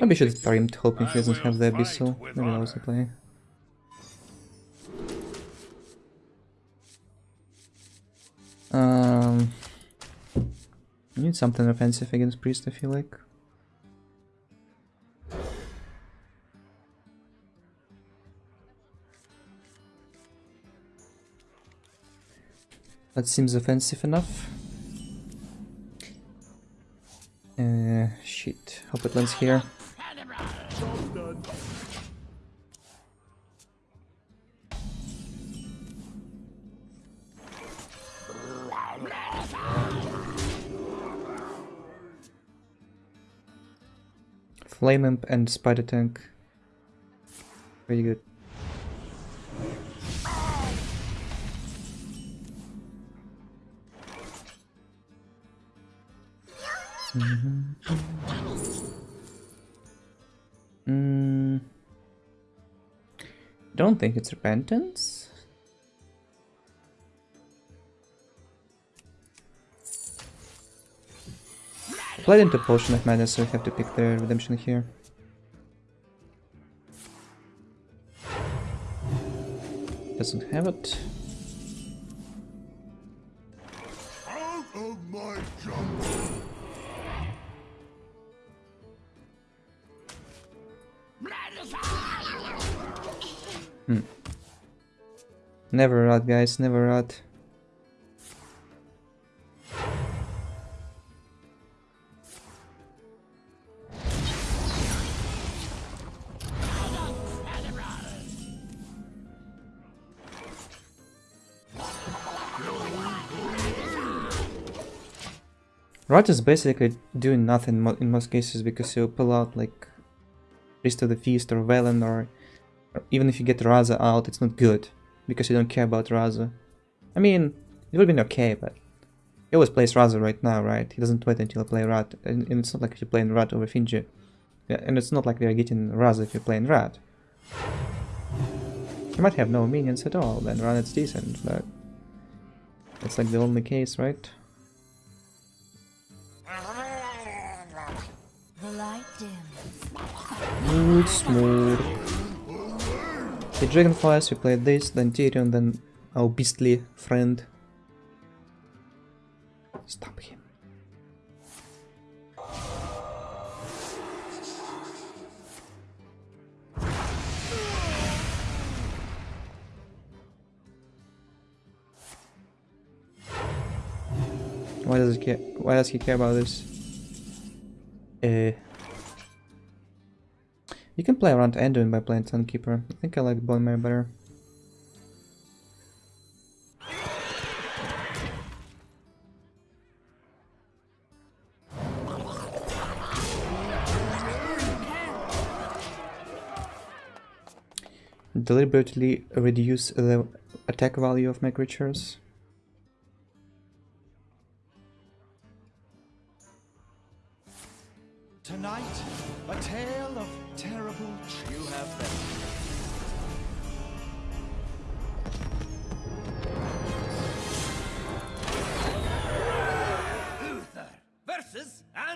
Maybe I should victory. start him hoping he doesn't have the fight Abyssal. with Maybe that was the honor. play. Um, I need something offensive against Priest, I feel like. That seems offensive enough. Shit. Hope it lands here. Flame Imp and Spider Tank. Very good. Mm. I don't think it's repentance. Played into Potion of Madness, so we have to pick the redemption here. Doesn't have it. Out of my jungle. Hmm. Never rot, guys, never rot. Rot is basically doing nothing in most cases because you pull out like Priest of the Feast or Velen or even if you get Raza out, it's not good because you don't care about Raza. I mean, it would have been okay, but he always plays Raza right now, right? He doesn't wait until I play Rat, and, and it's not like if you're playing Rat over Finja. Yeah, and it's not like we are getting Raza if you're playing Rat. You might have no minions at all, then Rat is decent, but that's like the only case, right? The light. Good smoke. The Dragonflies, we played this, then Tirion, then our beastly friend. Stop him. Why does he care? Why does he care about this? Uh, you can play around Anduin by playing Sunkeeper. I think I like Bone Mare better. Deliberately reduce the attack value of my creatures. Tonight,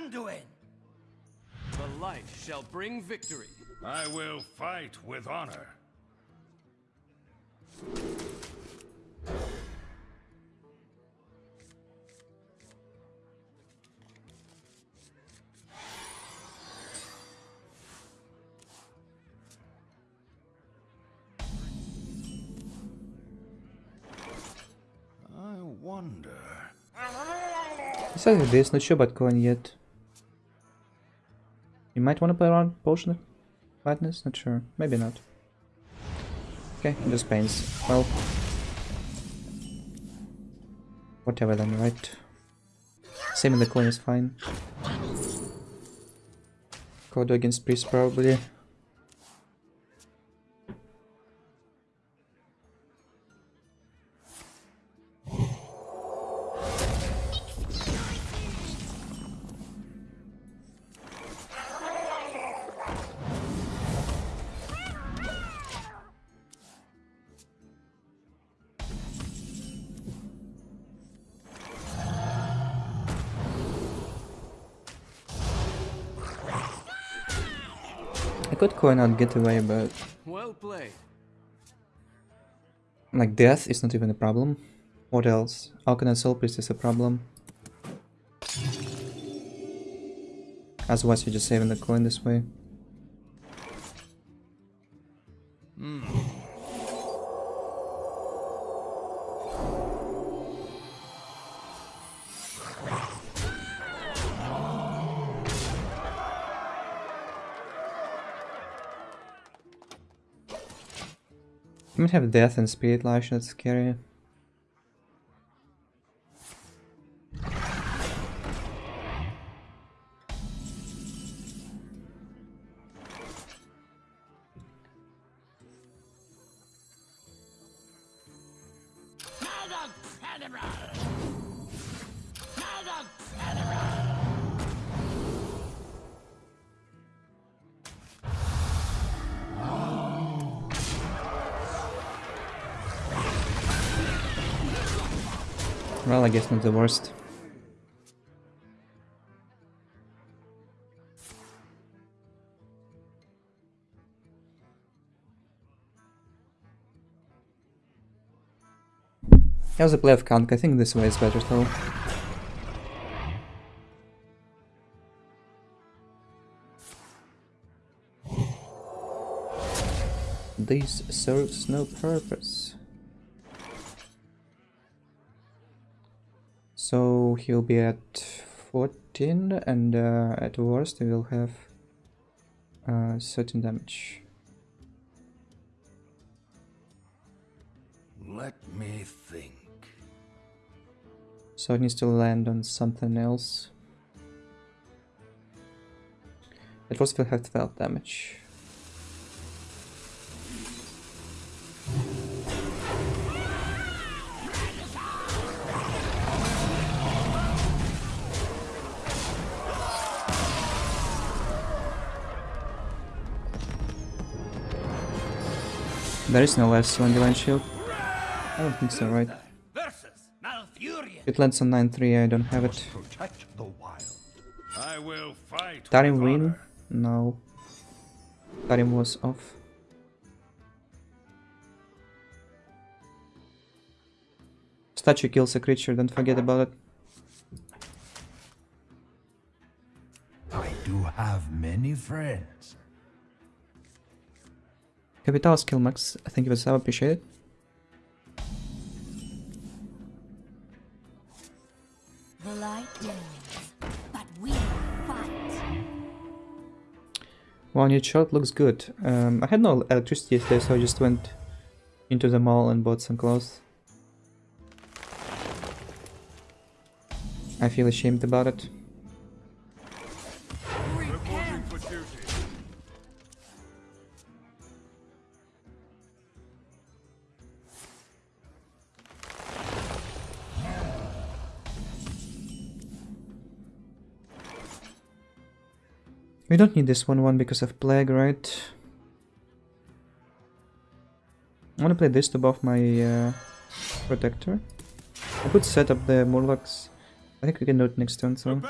versus Anduin. The light shall bring victory. I will fight with honor. I wonder. Besides this, not sure about yet. You might want to play around Potion of Madness? Not sure. Maybe not. Okay, just pains. Well. Whatever then, right? Same in the coin is fine. Kodo against Priest probably. Could coin out get away, but Well played. like death is not even a problem. What else? Auchenai Soulpriest is a problem. Otherwise you're just saving the coin this way. You might have death and spirit lash, that's scary. Well, I guess not the worst. That was a play of Kank. I think this way is better though. This serves no purpose. So he'll be at 14 and uh, at worst he will have uh, certain damage. Let me think. So it needs to land on something else. At worst we'll have 12 damage. There is no last on Divine Shield. I don't think so, right? It lands on 9-3, I don't have it. Tarim win? No. Tarim was off. Statue kills a creature, don't forget about it. I do have many friends. Capital skill max, thank you for the sub, appreciate it. The light but we fight. One hit shot looks good. Um, I had no electricity yesterday, so I just went into the mall and bought some clothes. I feel ashamed about it. We don't need this one one because of plague, right? I wanna play this to buff my uh, protector. I could set up the Murlocs. I think we can do it next turn, so.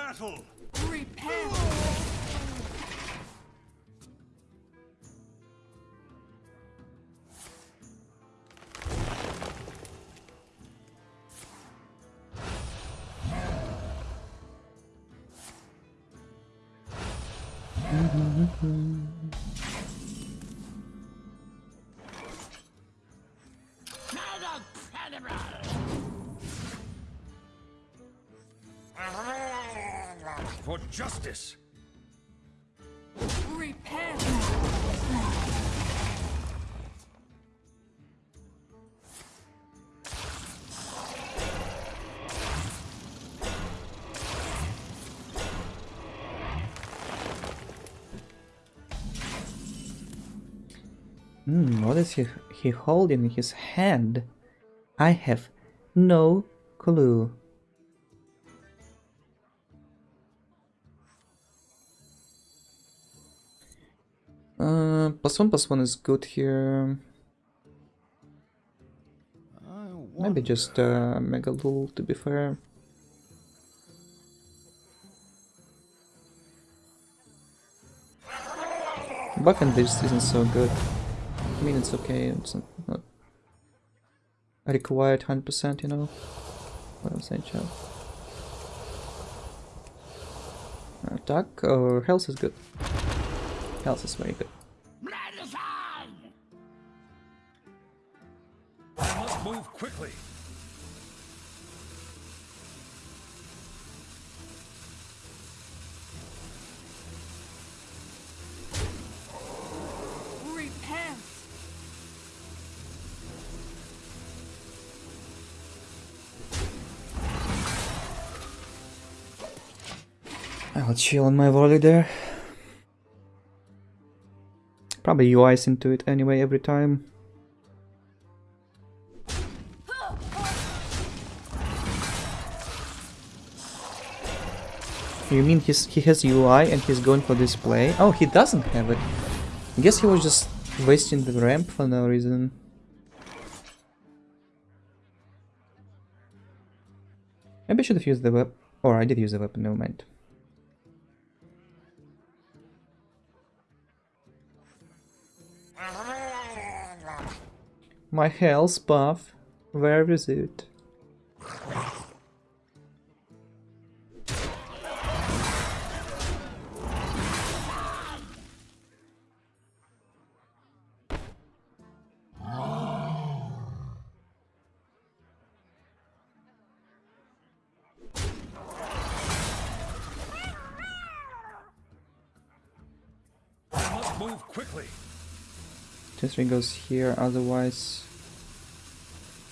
Hmm, what is he, he holding in his hand? I have no clue. Plus one plus one is good here. Maybe just uh, Mega Lul to be fair. And this isn't so good. I mean, it's okay. It's not, required 100%, you know. What I'm saying. Attack or health is good. Health is very good. Chill on my volley there. Probably UIs into it anyway every time. You mean he's, he has UI and he's going for display? Oh, he doesn't have it. I guess he was just wasting the ramp for no reason. Maybe I should have used the weapon. Or I did use the weapon, never mind. My health buff, where is it? Move quickly. Three goes here, otherwise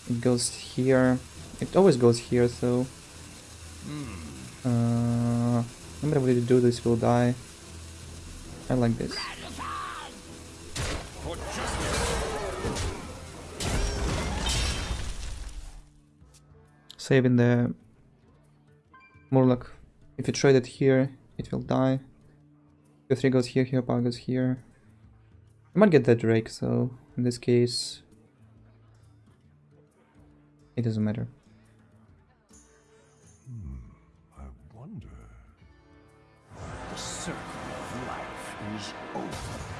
it goes here. It always goes here, so uh, nobody to do this will die. I like this. Saving the Murloc. If you trade it here, it will die. If 3 goes here, here, power goes here. I might get that Drake, so in this case, it doesn't matter. Hmm, I wonder. The circle of life is over.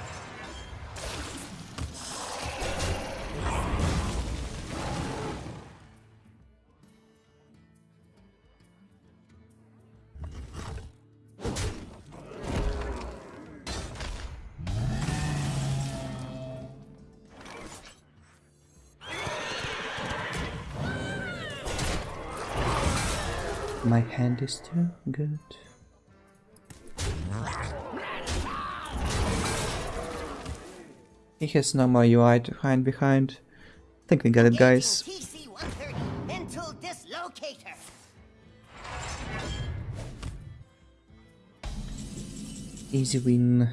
My hand is too good. He has no more UI to hide behind. I think we got it, guys. TC 130 into dislocator. Easy win.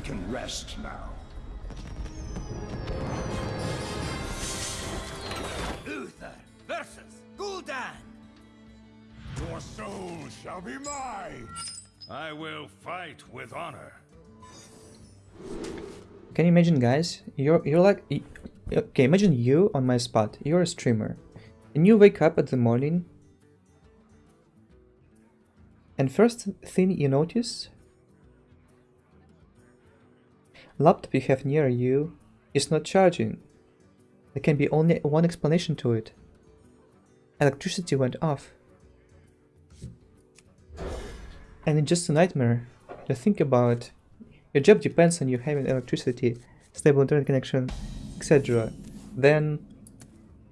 I can rest now. Uther versus Gul'dan. Your soul shall be mine. I will fight with honor. Can you imagine, guys? You're you're like okay. Imagine you on my spot. You're a streamer, and you wake up at the morning, and first thing you notice, laptop you have near you is not charging. There can be only one explanation to it. Electricity went off. And it's just a nightmare to think about. Your job depends on you having electricity, stable internet connection, etc. Then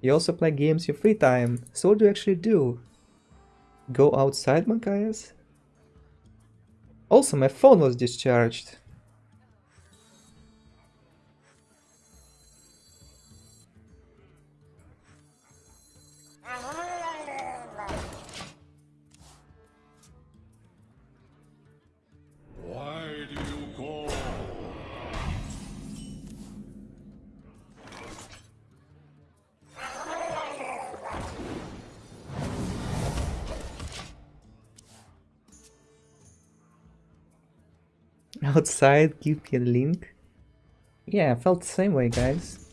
you also play games in your free time. So what do you actually do? Go outside, Mankayas? Also, my phone was discharged. Outside, give me a link. Yeah, I felt the same way, guys.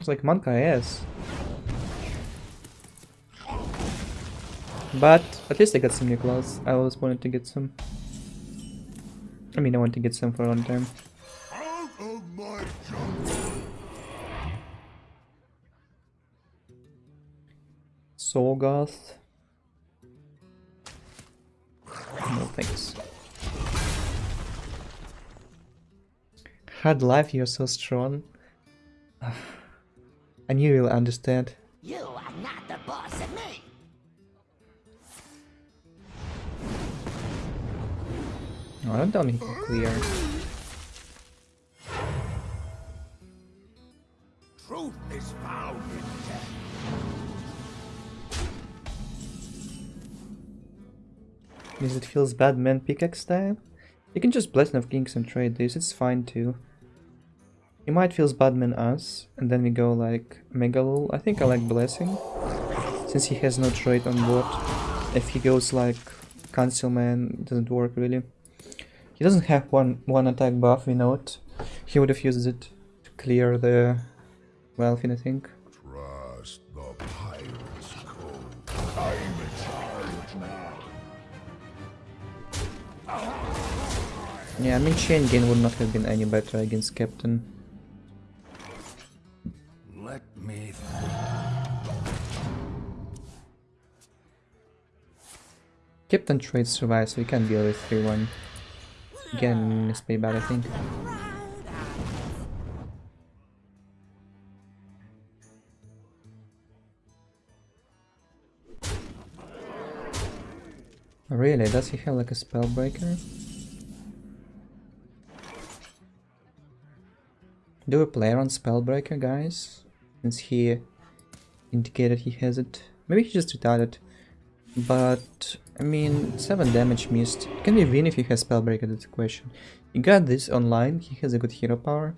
It's like Monka ass. But at least I got some new clothes. I always wanted to get some. I mean, I wanted to get some for a long time. Sorgoth. No thanks. Hard life, you're so strong. I knew you'll understand. You are not the boss of me. No, I don't tell me he can clear. Truth is found in death. Because it feels bad man pickaxe style. You can just Blessing of Kings and trade this, it's fine too. He might feels Badman us, and then we go like Megalul. I think I like Blessing, since he has no trade on board. If he goes like Councilman, doesn't work really. He doesn't have one one attack buff, we know it. He would have used it to clear the Welfin, I think. Trust the pirate's code. I'm in charge now. Yeah, I mean Chain Gain would not have been any better against Captain. Captain trade survives, so he can deal with 3-1. Again, this pay bad, I think. Oh, really? Does he have like a spellbreaker? Do we play on spellbreaker, guys? Since he indicated he has it. Maybe he just retarded. But, I mean, 7 damage missed. Can we win if he has Spellbreaker, that's the question. He got this online, he has a good hero power.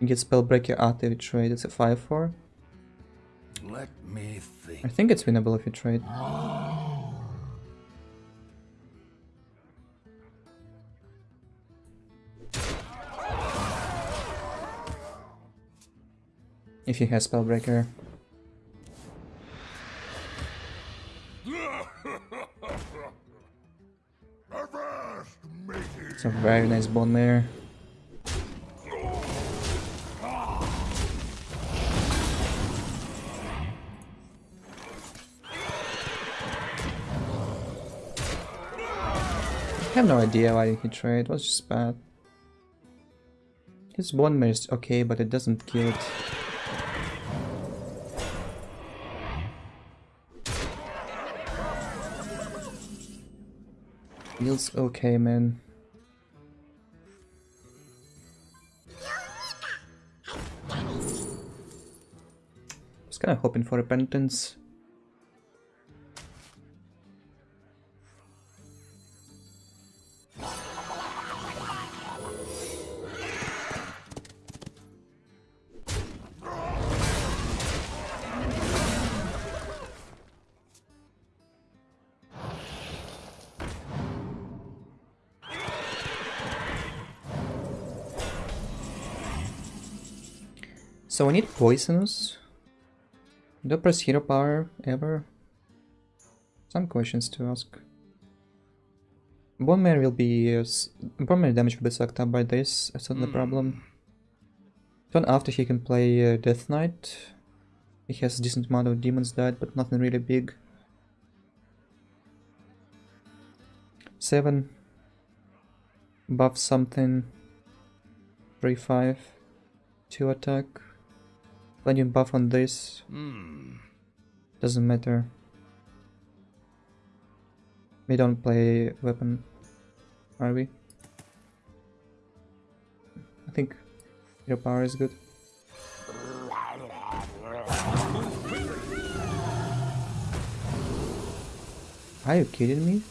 You get Spellbreaker after you trade, it's a 5-4. Let me think. I think. think it's winnable if you trade. If he has Spellbreaker. Very nice bone mare. I have no idea why he trade, it was just bad. His bone mare is okay, but it doesn't kill it. Feels okay, man. Was kind of hoping for repentance. So we need poisonous. Do press hero power ever? Some questions to ask. Bone Mare will be uh, Bone Mare damage will be sucked up by this. That's not the problem. Turn after he can play uh, Death Knight. He has a decent amount of demons died, but nothing really big. Seven. Buff something. Three five. Two attack. Plenty of buff on this. Hmm. Doesn't matter. We don't play weapon, are we? I think your power is good. Are you kidding me?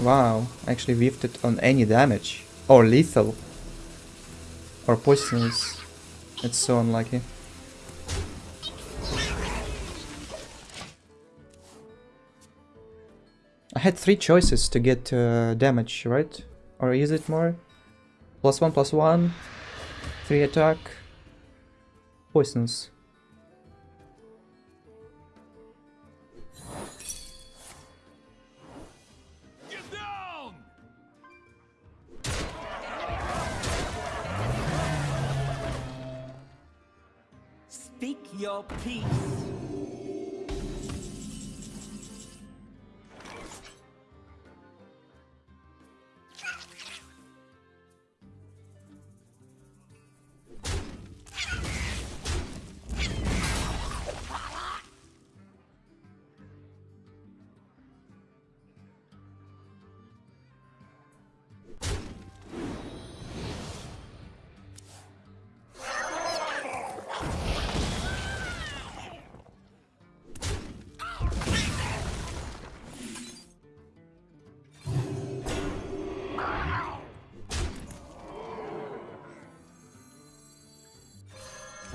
Wow, actually whiffed it on any damage. Or lethal. Or poisonous. It's so unlucky. I had three choices to get uh, damage, right? Or is it more? Plus one, plus one, three attack, poisonous. Your peace.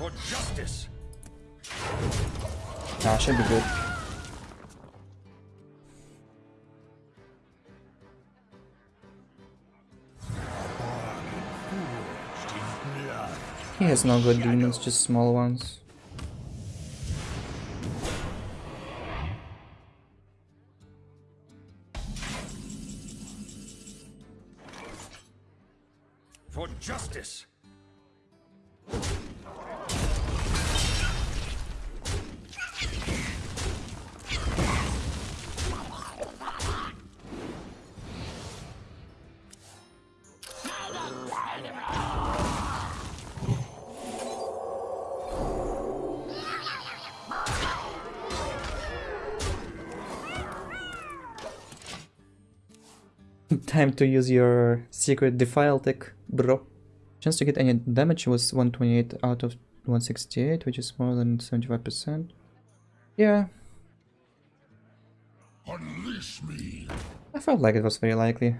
For justice! Ah, should be good. He has no good demons, just small ones. Time to use your secret defile tech, bro. Chance to get any damage was 128 out of 168, which is more than 75%. Yeah, Unleash me! I felt like it was very likely.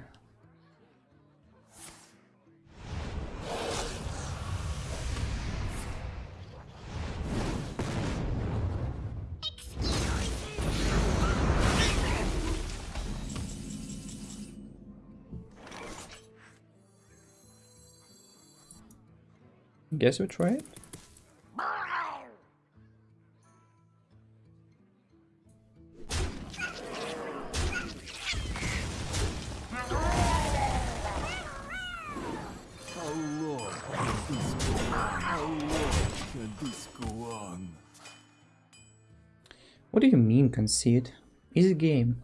Can this go on? What do you mean concede? Easy game.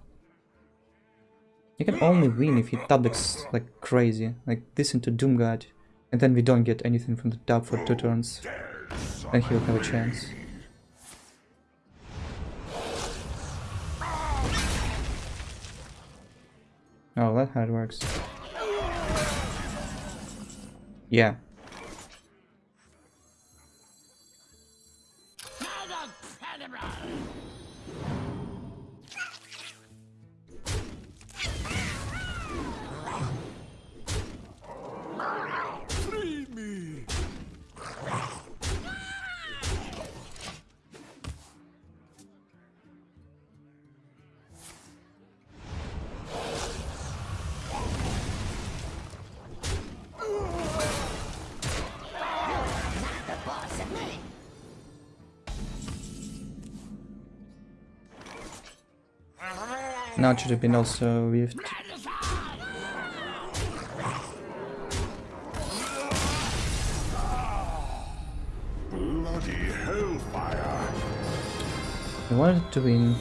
You can only win if you tabix like crazy, like this into Doomguard, and then we don't get anything from the top for two turns. Then he'll have a chance. Oh, that's how it works. Yeah. Now it should have been also with Bloody hellfire! I wanted to win